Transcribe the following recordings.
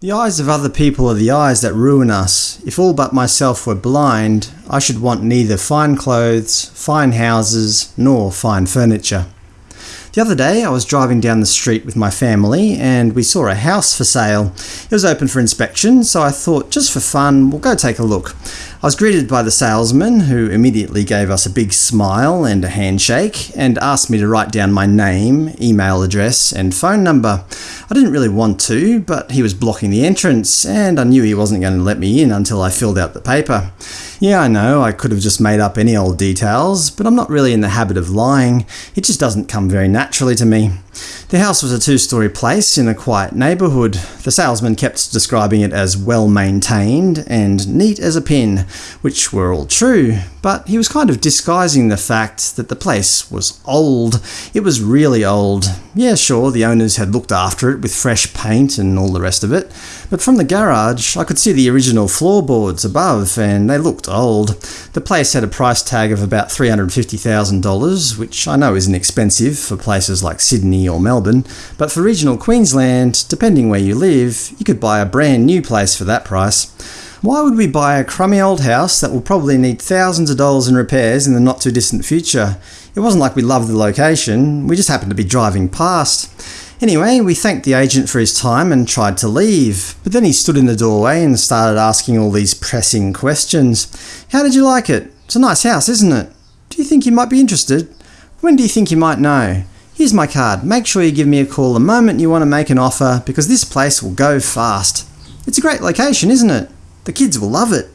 The eyes of other people are the eyes that ruin us. If all but myself were blind, I should want neither fine clothes, fine houses, nor fine furniture. The other day I was driving down the street with my family and we saw a house for sale. It was open for inspection, so I thought just for fun we'll go take a look. I was greeted by the salesman, who immediately gave us a big smile and a handshake, and asked me to write down my name, email address, and phone number. I didn't really want to, but he was blocking the entrance, and I knew he wasn't going to let me in until I filled out the paper. Yeah, I know, I could have just made up any old details, but I'm not really in the habit of lying. It just doesn't come very naturally to me. The house was a two-storey place in a quiet neighbourhood. The salesman kept describing it as well-maintained and neat as a pin, which were all true, but he was kind of disguising the fact that the place was old. It was really old. Yeah, sure, the owners had looked after it with fresh paint and all the rest of it, but from the garage I could see the original floorboards above, and they looked old. The place had a price tag of about $350,000, which I know isn't expensive for places like Sydney or Melbourne, but for regional Queensland, depending where you live, you could buy a brand new place for that price. Why would we buy a crummy old house that will probably need thousands of dollars in repairs in the not too distant future? It wasn't like we loved the location, we just happened to be driving past. Anyway, we thanked the agent for his time and tried to leave, but then he stood in the doorway and started asking all these pressing questions. How did you like it? It's a nice house, isn't it? Do you think you might be interested? When do you think you might know? Here's my card. Make sure you give me a call the moment you want to make an offer, because this place will go fast. It's a great location, isn't it? The kids will love it.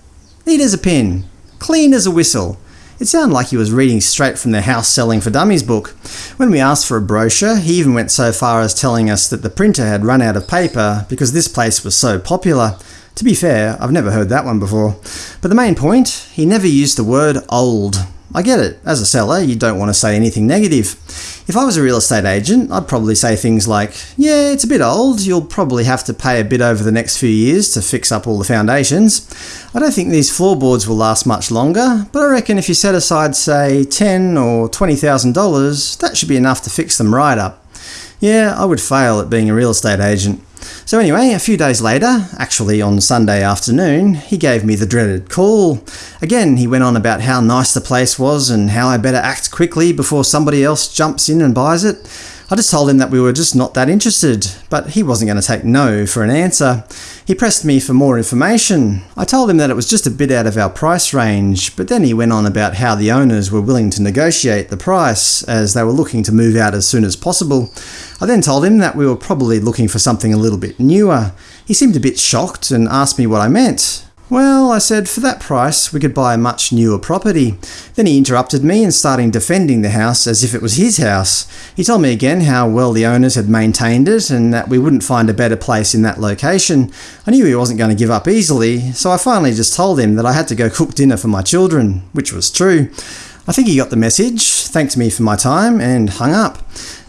Neat as a pin. Clean as a whistle. It sounded like he was reading straight from the House Selling for Dummies book. When we asked for a brochure, he even went so far as telling us that the printer had run out of paper because this place was so popular. To be fair, I've never heard that one before. But the main point, he never used the word old. I get it. As a seller, you don't want to say anything negative. If I was a real estate agent, I'd probably say things like, yeah, it's a bit old, you'll probably have to pay a bit over the next few years to fix up all the foundations. I don't think these floorboards will last much longer, but I reckon if you set aside, say, ten or $20,000, that should be enough to fix them right up. Yeah, I would fail at being a real estate agent. So anyway, a few days later, actually on Sunday afternoon, he gave me the dreaded call. Again, he went on about how nice the place was and how I better act quickly before somebody else jumps in and buys it. I just told him that we were just not that interested, but he wasn't going to take no for an answer. He pressed me for more information. I told him that it was just a bit out of our price range, but then he went on about how the owners were willing to negotiate the price, as they were looking to move out as soon as possible. I then told him that we were probably looking for something a little bit newer. He seemed a bit shocked and asked me what I meant. Well, I said, for that price we could buy a much newer property. Then he interrupted me and started defending the house as if it was his house. He told me again how well the owners had maintained it and that we wouldn't find a better place in that location. I knew he wasn't going to give up easily, so I finally just told him that I had to go cook dinner for my children, which was true. I think he got the message, thanked me for my time, and hung up.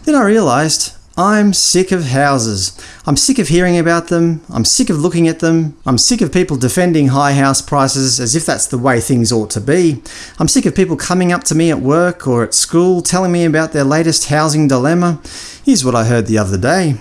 Then I realised I'm sick of houses. I'm sick of hearing about them. I'm sick of looking at them. I'm sick of people defending high house prices as if that's the way things ought to be. I'm sick of people coming up to me at work or at school telling me about their latest housing dilemma. Here's what I heard the other day.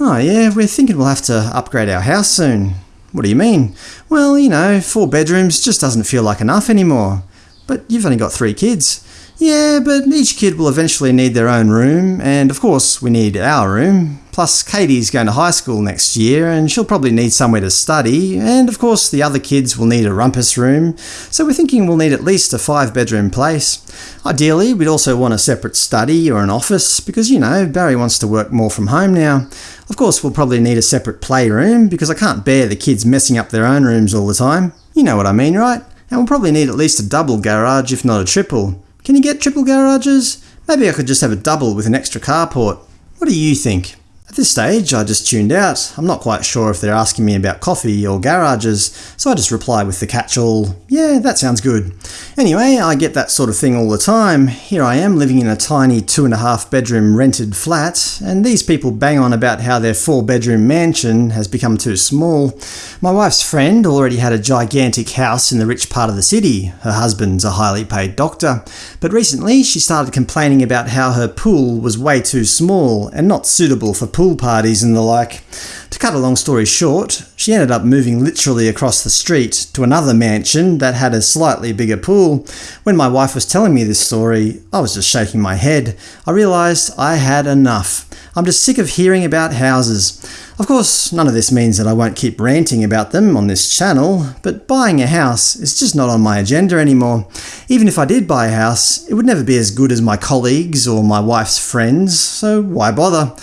Oh yeah, we're thinking we'll have to upgrade our house soon. What do you mean? Well, you know, four bedrooms just doesn't feel like enough anymore. But you've only got three kids. Yeah, but each kid will eventually need their own room, and of course we need our room. Plus Katie's going to high school next year, and she'll probably need somewhere to study, and of course the other kids will need a rumpus room, so we're thinking we'll need at least a five bedroom place. Ideally, we'd also want a separate study or an office, because you know, Barry wants to work more from home now. Of course we'll probably need a separate playroom, because I can't bear the kids messing up their own rooms all the time. You know what I mean, right? And we'll probably need at least a double garage, if not a triple. Can you get triple garages? Maybe I could just have a double with an extra carport. What do you think? At this stage, I just tuned out. I'm not quite sure if they're asking me about coffee or garages, so I just reply with the catch-all, yeah, that sounds good. Anyway, I get that sort of thing all the time. Here I am living in a tiny two and a half bedroom rented flat, and these people bang on about how their four bedroom mansion has become too small. My wife's friend already had a gigantic house in the rich part of the city. Her husband's a highly paid doctor. But recently she started complaining about how her pool was way too small and not suitable for pool pool parties and the like. To cut a long story short, she ended up moving literally across the street to another mansion that had a slightly bigger pool. When my wife was telling me this story, I was just shaking my head. I realised I had enough. I'm just sick of hearing about houses. Of course, none of this means that I won't keep ranting about them on this channel, but buying a house is just not on my agenda anymore. Even if I did buy a house, it would never be as good as my colleagues or my wife's friends, so why bother?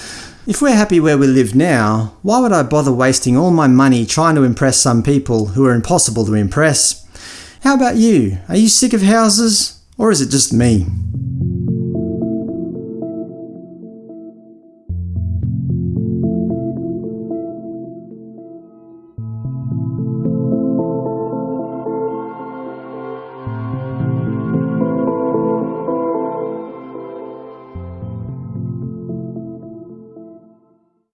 If we're happy where we live now, why would I bother wasting all my money trying to impress some people who are impossible to impress? How about you? Are you sick of houses? Or is it just me?